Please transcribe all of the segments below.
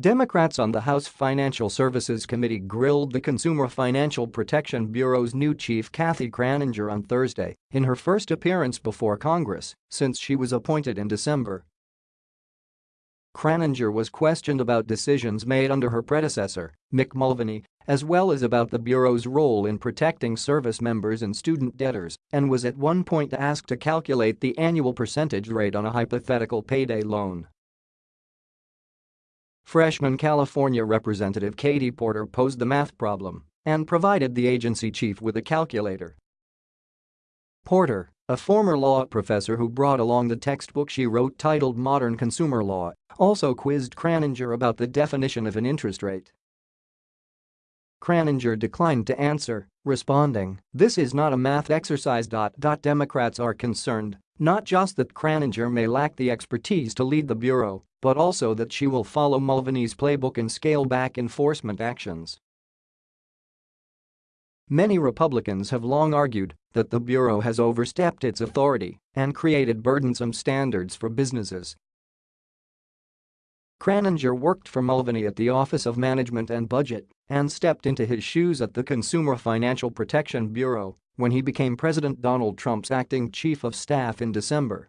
Democrats on the House Financial Services Committee grilled the Consumer Financial Protection Bureau's new chief Kathy Kraninger on Thursday in her first appearance before Congress since she was appointed in December. Kraninger was questioned about decisions made under her predecessor, Mick Mulvaney, as well as about the Bureau's role in protecting service members and student debtors, and was at one point asked to calculate the annual percentage rate on a hypothetical payday loan. Freshman California Representative Katie Porter posed the math problem and provided the agency chief with a calculator. Porter, a former law professor who brought along the textbook she wrote titled Modern Consumer Law, also quizzed Kraninger about the definition of an interest rate. Kraninger declined to answer, responding, this is not a math exercise. Democrats are concerned not just that Kraninger may lack the expertise to lead the Bureau, but also that she will follow Mulvaney's playbook and scale back enforcement actions. Many Republicans have long argued that the Bureau has overstepped its authority and created burdensome standards for businesses. Kraninger worked for Mulvaney at the Office of Management and Budget and stepped into his shoes at the Consumer Financial Protection Bureau when he became President Donald Trump's acting chief of staff in December.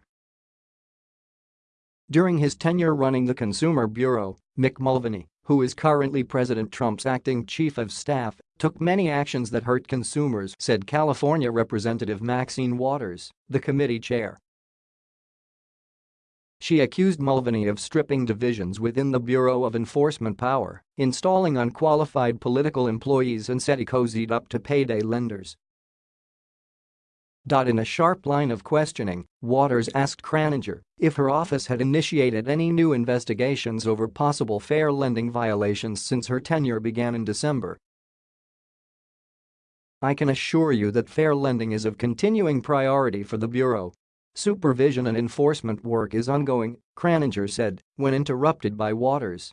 During his tenure running the Consumer Bureau, Mick Mulvaney, who is currently President Trump's acting chief of staff, took many actions that hurt consumers, said California Representative Maxine Waters, the committee chair. She accused Mulvaney of stripping divisions within the Bureau of Enforcement power, installing unqualified political employees and said he cozied up to payday lenders. In a sharp line of questioning, Waters asked Kraninger if her office had initiated any new investigations over possible fair lending violations since her tenure began in December. I can assure you that fair lending is of continuing priority for the Bureau. Supervision and enforcement work is ongoing, Kraninger said, when interrupted by Waters.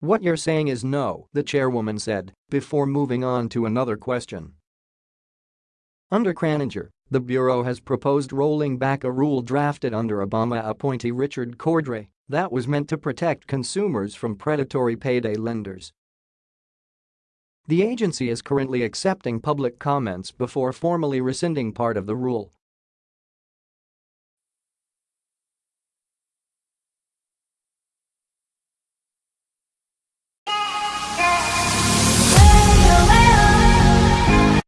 What you're saying is no, the chairwoman said, before moving on to another question. Under Kraninger, the Bureau has proposed rolling back a rule drafted under Obama appointee Richard Cordray that was meant to protect consumers from predatory payday lenders. The agency is currently accepting public comments before formally rescinding part of the rule.